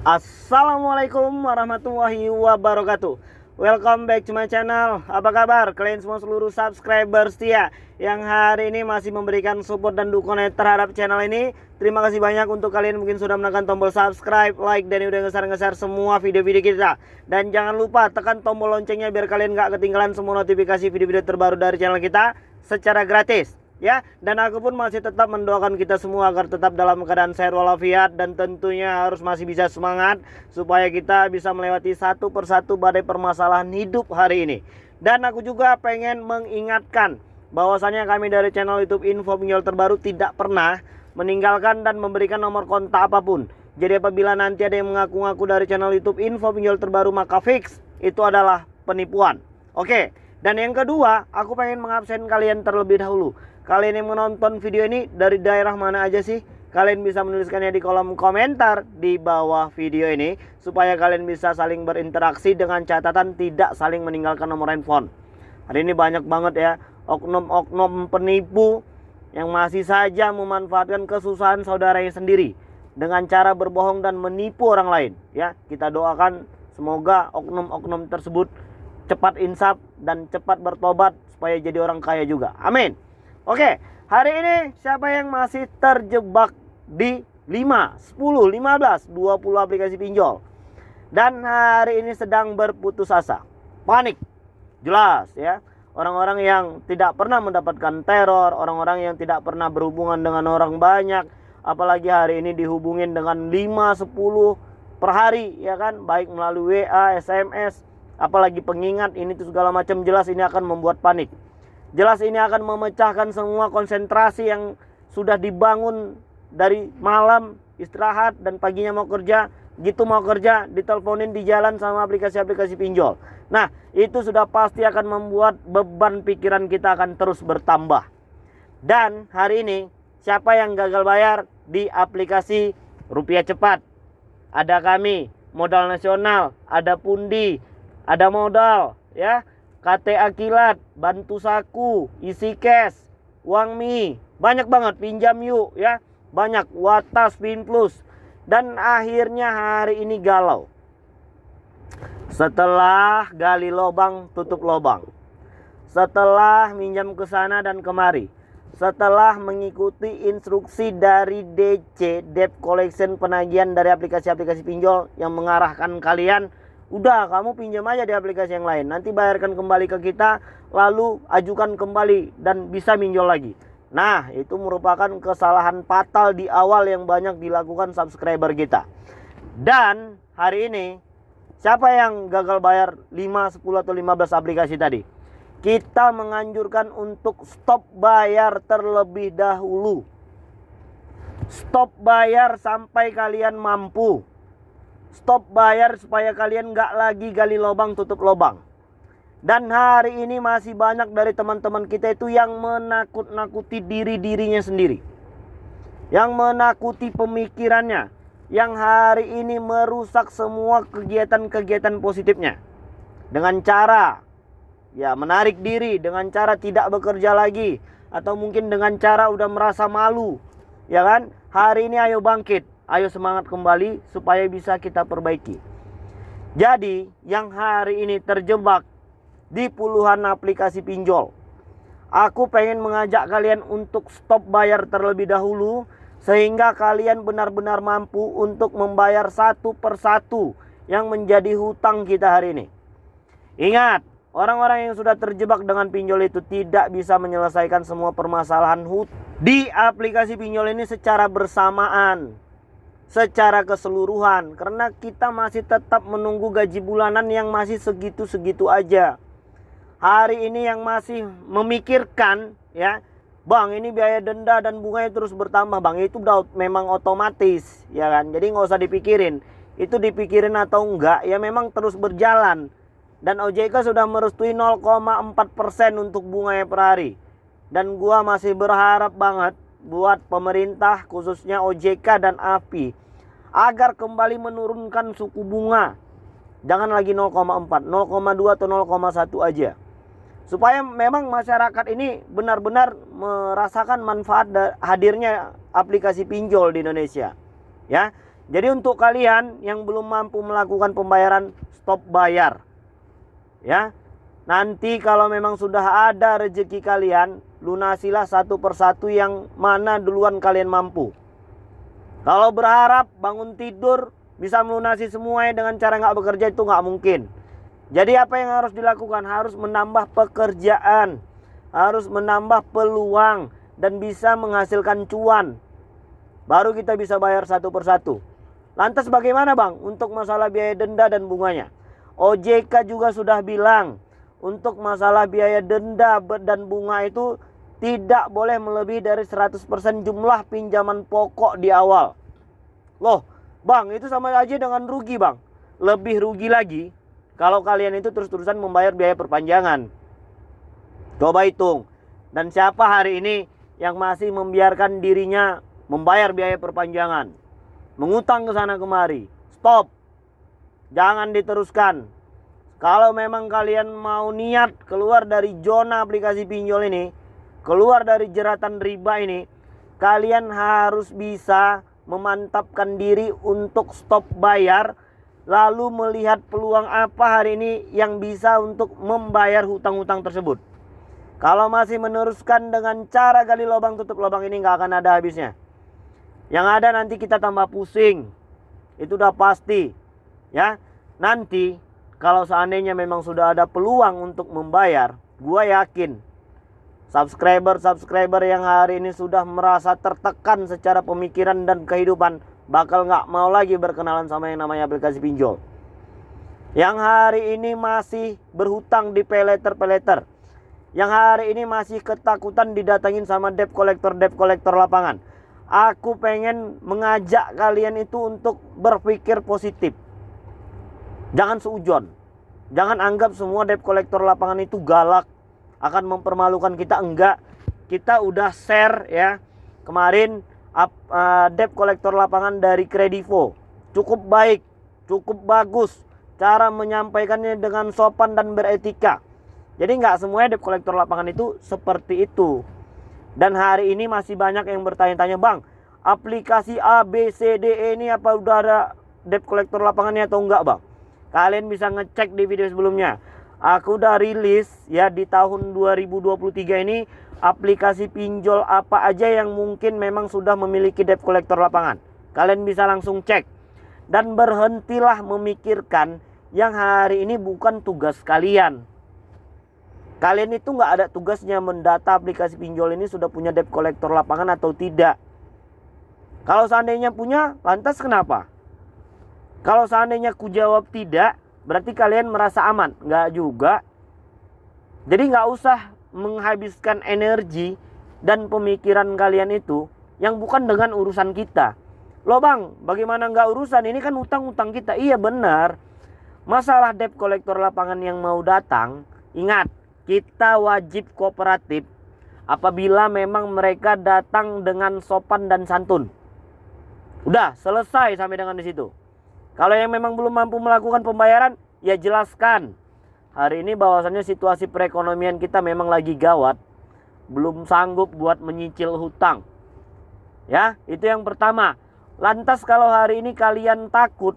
Assalamualaikum warahmatullahi wabarakatuh. Welcome back to my channel. Apa kabar? Kalian semua seluruh subscriber setia Yang hari ini masih memberikan support dan dukungan terhadap channel ini. Terima kasih banyak untuk kalian mungkin sudah menekan tombol subscribe, like, dan udah ngeser-ngeser semua video-video kita. Dan jangan lupa tekan tombol loncengnya biar kalian gak ketinggalan semua notifikasi video-video terbaru dari channel kita Secara gratis ya dan aku pun masih tetap mendoakan kita semua agar tetap dalam keadaan sehat walafiat dan tentunya harus masih bisa semangat supaya kita bisa melewati satu persatu badai permasalahan hidup hari ini. Dan aku juga pengen mengingatkan bahwasanya kami dari channel YouTube Info Pinjol Terbaru tidak pernah meninggalkan dan memberikan nomor kontak apa pun. Jadi apabila nanti ada yang mengaku-ngaku dari channel YouTube Info Pinjol Terbaru maka fix itu adalah penipuan. Oke dan yang kedua, aku pengen mengabsen kalian terlebih dahulu. Kalian yang menonton video ini dari daerah mana aja sih? Kalian bisa menuliskannya di kolom komentar di bawah video ini supaya kalian bisa saling berinteraksi dengan catatan tidak saling meninggalkan nomor handphone. Hari ini banyak banget ya oknum-oknum penipu yang masih saja memanfaatkan kesusahan saudaranya sendiri dengan cara berbohong dan menipu orang lain ya. Kita doakan semoga oknum-oknum tersebut cepat insaf dan cepat bertobat supaya jadi orang kaya juga. Amin. Oke, hari ini siapa yang masih terjebak di 5, 10, 15, 20 aplikasi pinjol dan hari ini sedang berputus asa, panik. Jelas ya. Orang-orang yang tidak pernah mendapatkan teror, orang-orang yang tidak pernah berhubungan dengan orang banyak, apalagi hari ini dihubungin dengan 5 10 per hari ya kan, baik melalui WA, SMS, apalagi pengingat ini tuh segala macam jelas ini akan membuat panik. Jelas ini akan memecahkan semua konsentrasi yang sudah dibangun dari malam istirahat dan paginya mau kerja, gitu mau kerja diteleponin di jalan sama aplikasi-aplikasi pinjol. Nah, itu sudah pasti akan membuat beban pikiran kita akan terus bertambah. Dan hari ini siapa yang gagal bayar di aplikasi Rupiah Cepat? Ada kami, modal nasional, ada pundi, ada modal ya KTA kilat bantu saku isi cash uang mie banyak banget pinjam yuk ya. Banyak watas pin plus. Dan akhirnya hari ini galau. Setelah gali lobang tutup lobang. Setelah minjam ke sana dan kemari. Setelah mengikuti instruksi dari DC debt collection penagihan dari aplikasi-aplikasi pinjol yang mengarahkan kalian Udah kamu pinjam aja di aplikasi yang lain. Nanti bayarkan kembali ke kita. Lalu ajukan kembali dan bisa minjol lagi. Nah itu merupakan kesalahan fatal di awal yang banyak dilakukan subscriber kita. Dan hari ini siapa yang gagal bayar 5, 10 atau 15 aplikasi tadi? Kita menganjurkan untuk stop bayar terlebih dahulu. Stop bayar sampai kalian mampu stop bayar supaya kalian nggak lagi gali lubang tutup lubang. Dan hari ini masih banyak dari teman-teman kita itu yang menakut-nakuti diri-dirinya sendiri. Yang menakuti pemikirannya. Yang hari ini merusak semua kegiatan-kegiatan positifnya. Dengan cara ya menarik diri, dengan cara tidak bekerja lagi. Atau mungkin dengan cara udah merasa malu. Ya kan? Hari ini ayo bangkit Ayo semangat kembali supaya bisa kita perbaiki. Jadi yang hari ini terjebak di puluhan aplikasi pinjol. Aku pengen mengajak kalian untuk stop bayar terlebih dahulu sehingga kalian benar-benar mampu untuk membayar satu persatu yang menjadi hutang kita hari ini. Ingat, orang-orang yang sudah terjebak dengan pinjol itu tidak bisa menyelesaikan semua permasalahan hutang di aplikasi pinjol ini secara bersamaan secara keseluruhan karena kita masih tetap menunggu gaji bulanan yang masih segitu-segitu aja. Hari ini yang masih memikirkan ya, Bang, ini biaya denda dan bunganya terus bertambah, Bang. Itu udah memang otomatis, ya kan? Jadi nggak usah dipikirin. Itu dipikirin atau enggak, ya memang terus berjalan. Dan OJK sudah merestui 0,4% untuk bunganya per hari. Dan gua masih berharap banget buat pemerintah khususnya OJK dan API agar kembali menurunkan suku bunga. Jangan lagi 0,4, 0,2 atau 0,1 aja. Supaya memang masyarakat ini benar-benar merasakan manfaat hadirnya aplikasi pinjol di Indonesia. Ya. Jadi untuk kalian yang belum mampu melakukan pembayaran stop bayar. Ya. Nanti kalau memang sudah ada rezeki kalian, lunasilah satu persatu yang mana duluan kalian mampu. Kalau berharap bangun tidur bisa melunasi semuanya dengan cara nggak bekerja itu nggak mungkin. Jadi apa yang harus dilakukan? Harus menambah pekerjaan, harus menambah peluang dan bisa menghasilkan cuan. Baru kita bisa bayar satu persatu. Lantas bagaimana bang untuk masalah biaya denda dan bunganya? OJK juga sudah bilang untuk masalah biaya denda dan bunga itu tidak boleh melebihi dari 100% jumlah pinjaman pokok di awal. Loh, bang itu sama aja dengan rugi bang. Lebih rugi lagi kalau kalian itu terus-terusan membayar biaya perpanjangan. Coba hitung. Dan siapa hari ini yang masih membiarkan dirinya membayar biaya perpanjangan? mengutang ke sana kemari. Stop. Jangan diteruskan. Kalau memang kalian mau niat keluar dari zona aplikasi pinjol ini, keluar dari jeratan riba ini, kalian harus bisa memantapkan diri untuk stop bayar lalu melihat peluang apa hari ini yang bisa untuk membayar hutang-hutang tersebut. Kalau masih meneruskan dengan cara gali lubang tutup lubang ini nggak akan ada habisnya. Yang ada nanti kita tambah pusing. Itu udah pasti. Ya. Nanti kalau seandainya memang sudah ada peluang untuk membayar, gua yakin subscriber-subscriber yang hari ini sudah merasa tertekan secara pemikiran dan kehidupan bakal nggak mau lagi berkenalan sama yang namanya aplikasi pinjol. Yang hari ini masih berhutang di peleter-peleter. Yang hari ini masih ketakutan didatangin sama debt collector debt collector lapangan Aku pengen mengajak kalian itu untuk berpikir positif. Jangan seujon. Jangan anggap semua debt collector lapangan itu galak. Akan mempermalukan kita. Enggak. Kita udah share ya. Kemarin uh, debt collector lapangan dari Kredivo. Cukup baik. Cukup bagus. Cara menyampaikannya dengan sopan dan beretika. Jadi nggak semuanya debt collector lapangan itu seperti itu. Dan hari ini masih banyak yang bertanya-tanya, Bang, aplikasi A, B, C, D, E ini apa udah ada debt collector lapangannya atau enggak, Bang? Kalian bisa ngecek di video sebelumnya. Aku udah rilis ya di tahun 2023 ini aplikasi pinjol apa aja yang mungkin memang sudah memiliki debt collector lapangan. Kalian bisa langsung cek. Dan berhentilah memikirkan yang hari ini bukan tugas kalian. Kalian itu nggak ada tugasnya mendata aplikasi pinjol ini sudah punya debt collector lapangan atau tidak. Kalau seandainya punya, lantas kenapa? Kalau seandainya ku jawab tidak, berarti kalian merasa aman. Nggak juga. Jadi nggak usah menghabiskan energi dan pemikiran kalian itu yang bukan dengan urusan kita. Loh bang, bagaimana nggak urusan? Ini kan utang-utang kita. Iya benar. Masalah debt collector lapangan yang mau datang, ingat, kita wajib kooperatif apabila memang mereka datang dengan sopan dan santun. Udah selesai sampai dengan di situ. Kalau yang memang belum mampu melakukan pembayaran, ya jelaskan. Hari ini bahwasannya situasi perekonomian kita memang lagi gawat, belum sanggup buat menyicil hutang. Ya, itu yang pertama. Lantas kalau hari ini kalian takut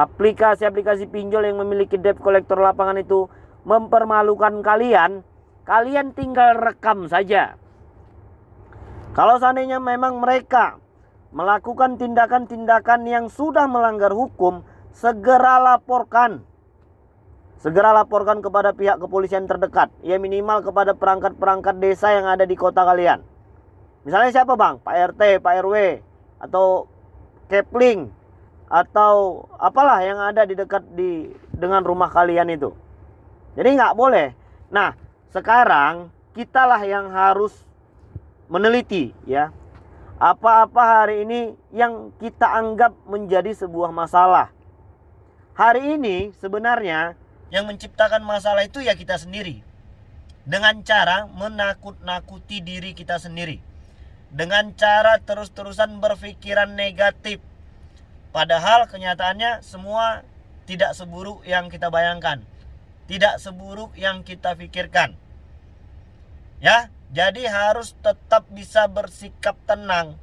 aplikasi-aplikasi pinjol yang memiliki debt collector lapangan itu mempermalukan kalian, kalian tinggal rekam saja. Kalau seandainya memang mereka melakukan tindakan-tindakan yang sudah melanggar hukum, segera laporkan. Segera laporkan kepada pihak kepolisian terdekat, ya minimal kepada perangkat-perangkat desa yang ada di kota kalian. Misalnya siapa bang? Pak RT, Pak RW, atau Kepling, atau apalah yang ada di dekat di dengan rumah kalian itu. Jadi nggak boleh. Nah, sekarang kitalah yang harus meneliti ya. Apa-apa hari ini yang kita anggap menjadi sebuah masalah. Hari ini sebenarnya yang menciptakan masalah itu ya kita sendiri. Dengan cara menakut-nakuti diri kita sendiri. Dengan cara terus-terusan berpikiran negatif. Padahal kenyataannya semua tidak seburuk yang kita bayangkan tidak seburuk yang kita pikirkan. Ya, jadi harus tetap bisa bersikap tenang.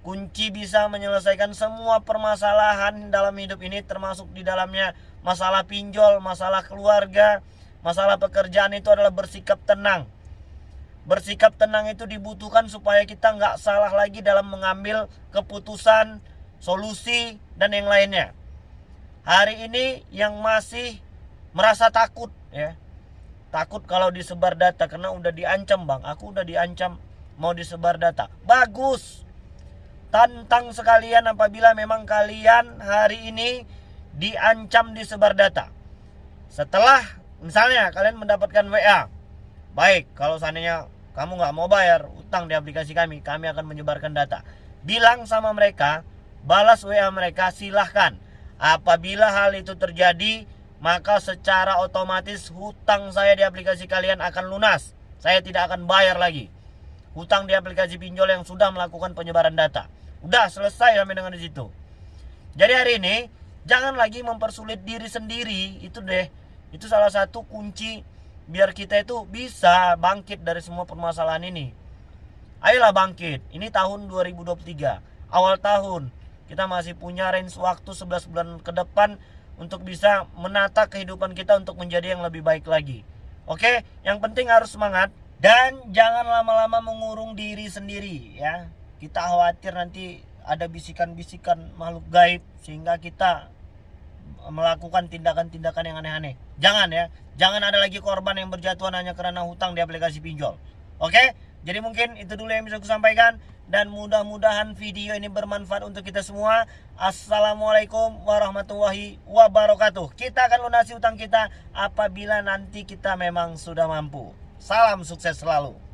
kunci bisa menyelesaikan semua permasalahan dalam hidup ini termasuk di dalamnya masalah pinjol, masalah keluarga, masalah pekerjaan itu adalah bersikap tenang. Bersikap tenang itu dibutuhkan supaya kita nggak salah lagi dalam mengambil keputusan, solusi, dan yang lainnya. Hari ini yang masih merasa takut ya, takut kalau disebar data karena udah diancam bang, aku udah diancam mau disebar data. Bagus, Tantang sekalian apabila memang kalian hari ini diancam disebar data. Setelah misalnya kalian mendapatkan WA, baik kalau seandainya kamu nggak mau bayar utang di aplikasi kami, kami akan menyebarkan data. Bilang sama mereka, balas WA mereka silahkan. Apabila hal itu terjadi, maka secara otomatis hutang saya di aplikasi kalian akan lunas. Saya tidak akan bayar lagi. Hutang di aplikasi pinjol yang sudah melakukan penyebaran data. Udah selesai sampai dengan situ. Jadi hari ini jangan lagi mempersulit diri sendiri itu deh. Itu salah satu kunci biar kita itu bisa bangkit dari semua permasalahan ini. Ayolah bangkit. Ini tahun 2023, awal tahun. Kita masih punya range waktu 11 bulan ke depan untuk bisa menata kehidupan kita untuk menjadi yang lebih baik lagi. Oke, yang penting harus semangat dan jangan lama-lama mengurung diri sendiri ya kita khawatir nanti ada bisikan-bisikan makhluk gaib sehingga kita melakukan tindakan-tindakan yang aneh-aneh. Jangan ya, jangan ada lagi korban yang berjatuhan hanya karena hutang di aplikasi pinjol. Oke? Jadi mungkin itu dulu yang bisa aku sampaikan dan mudah-mudahan video ini bermanfaat untuk kita semua. Assalamualaikum warahmatullahi wabarakatuh. Kita akan lunasi hutang kita apabila nanti kita memang sudah mampu. Salam sukses selalu.